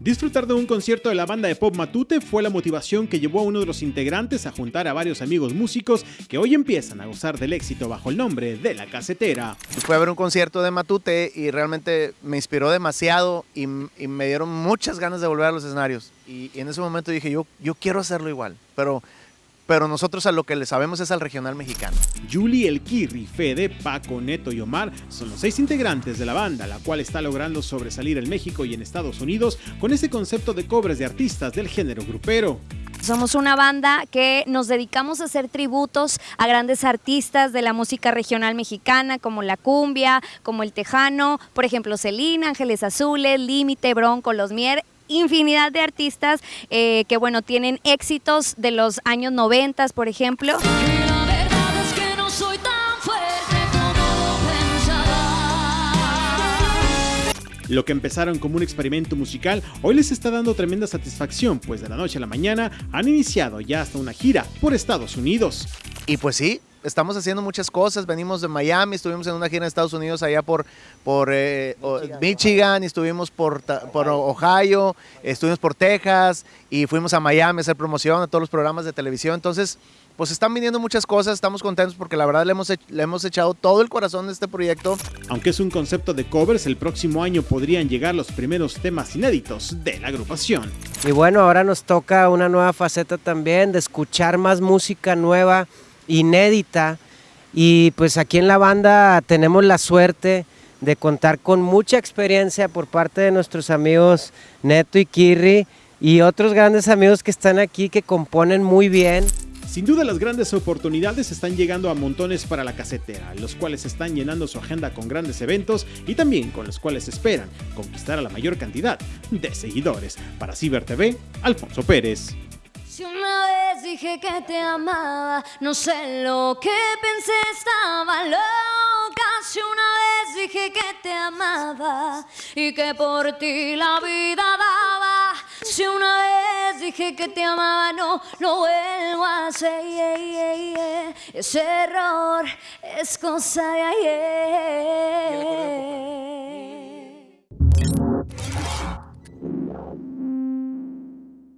Disfrutar de un concierto de la banda de pop Matute fue la motivación que llevó a uno de los integrantes a juntar a varios amigos músicos que hoy empiezan a gozar del éxito bajo el nombre de La Casetera. Fue a ver un concierto de Matute y realmente me inspiró demasiado y, me dieron muchas ganas de volver a los escenarios. Y, en ese momento dije, yo, yo quiero hacerlo igual, pero pero nosotros a lo que le sabemos es al regional mexicano. Julie, El Kirri, Fede, Paco, Neto y Omar son los seis integrantes de la banda, la cual está logrando sobresalir en México y en Estados Unidos con ese concepto de cobres de artistas del género grupero. Somos una banda que nos dedicamos a hacer tributos a grandes artistas de la música regional mexicana, como la cumbia, como el tejano, por ejemplo, Celina, Ángeles Azules, Límite, Bronco, Los Mier, infinidad de artistas eh, que, bueno, tienen éxitos de los años 90, por ejemplo. Lo que empezaron como un experimento musical hoy les está dando tremenda satisfacción, pues de la noche a la mañana han iniciado ya hasta una gira por Estados Unidos. Y pues sí, estamos haciendo muchas cosas. Venimos de Miami, estuvimos en una gira en Estados Unidos allá por, por eh, Michigan. estuvimos por, por Ohio, estuvimos por Texas y fuimos a Miami a hacer promoción a todos los programas de televisión. Entonces, pues están viniendo muchas cosas, estamos contentos porque la verdad le hemos, le hemos echado todo el corazón de este proyecto. Aunque es un concepto de covers, el próximo año podrían llegar los primeros temas inéditos de la agrupación. Y bueno, ahora nos toca una nueva faceta también de escuchar más música nueva inédita y pues aquí en la banda tenemos la suerte de contar con mucha experiencia por parte de nuestros amigos Neto y Kirri y otros grandes amigos que están aquí que componen muy bien. Sin duda las grandes oportunidades están llegando a montones para la casetera, los cuales están llenando su agenda con grandes eventos y también con los cuales esperan conquistar a la mayor cantidad de seguidores. Para Ciber TV, Alfonso Pérez. Si una vez dije que te amaba, no sé lo que pensé, estaba loca. Si una vez dije que te amaba y que por ti la vida daba. Si una vez dije que te amaba, no lo vuelvo a hacer. Ese error es cosa de ayer.